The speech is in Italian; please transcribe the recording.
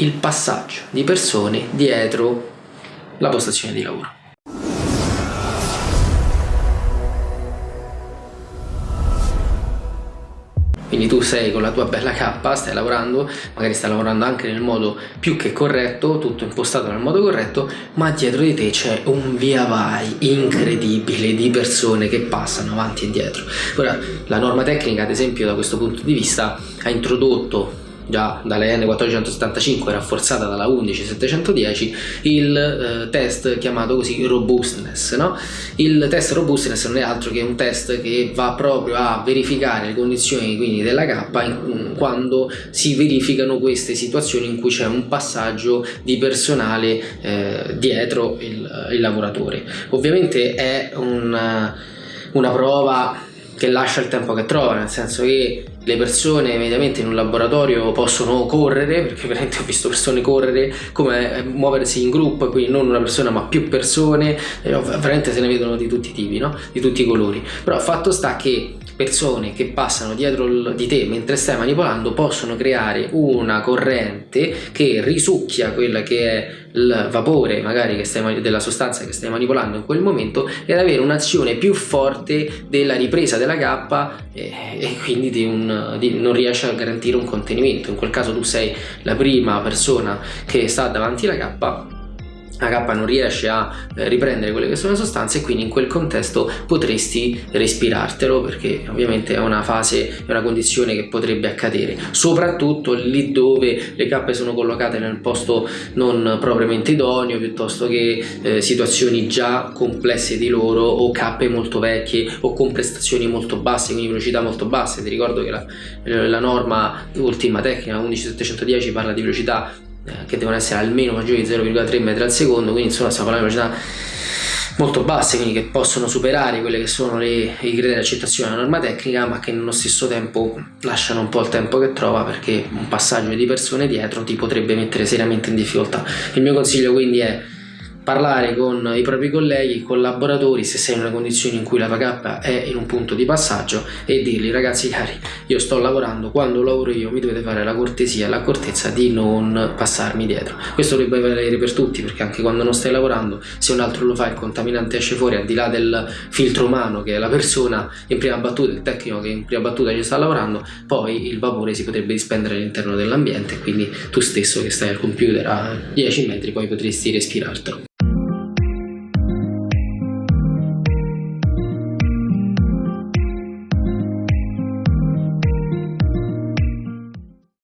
il passaggio di persone dietro la postazione di lavoro. Quindi tu sei con la tua bella K, stai lavorando, magari stai lavorando anche nel modo più che corretto, tutto impostato nel modo corretto, ma dietro di te c'è un via vai incredibile di persone che passano avanti e dietro. Ora, la norma tecnica, ad esempio, da questo punto di vista, ha introdotto già dalle N475 rafforzata dalla 11710 il eh, test chiamato così robustness no? il test robustness non è altro che un test che va proprio a verificare le condizioni quindi della K in, quando si verificano queste situazioni in cui c'è un passaggio di personale eh, dietro il, il, lavoratore ovviamente è una, una prova che lascia il tempo che trova nel senso che le persone mediamente in un laboratorio possono correre, perché veramente ho visto persone correre, come eh, muoversi in gruppo, quindi non una persona ma più persone, veramente se ne vedono di tutti i tipi, no? di tutti i colori. Però fatto sta che persone che passano dietro di te mentre stai manipolando possono creare una corrente che risucchia quella che è il vapore magari stai, della sostanza che stai manipolando in quel momento ed avere un'azione più forte della ripresa della cappa e, e quindi di un, di, non riesce a garantire un contenimento. In quel caso tu sei la prima persona che sta davanti alla cappa la K non riesce a eh, riprendere quelle che sono le sostanze e quindi in quel contesto potresti respirartelo perché ovviamente è una fase, è una condizione che potrebbe accadere soprattutto lì dove le K sono collocate nel posto non propriamente idoneo piuttosto che eh, situazioni già complesse di loro o K molto vecchie o con prestazioni molto basse quindi velocità molto basse. Ti ricordo che la, la norma ultima tecnica 11710 parla di velocità che devono essere almeno maggiori di 0,3 metri al secondo quindi insomma stiamo parlando di velocità molto basse quindi che possono superare quelle che sono le, i criteri di accettazione della norma tecnica ma che nello stesso tempo lasciano un po' il tempo che trova perché un passaggio di persone dietro ti potrebbe mettere seriamente in difficoltà. Il mio consiglio quindi è parlare con i propri colleghi, collaboratori se sei in una condizione in cui la tua è in un punto di passaggio e dirgli ragazzi cari io sto lavorando, quando lavoro io mi dovete fare la cortesia l'accortezza di non passarmi dietro. Questo dovrebbe valere per tutti perché anche quando non stai lavorando se un altro lo fa il contaminante esce fuori al di là del filtro umano che è la persona in prima battuta, il tecnico che in prima battuta ci sta lavorando poi il vapore si potrebbe dispendere all'interno dell'ambiente quindi tu stesso che stai al computer a 10 metri poi potresti respirartelo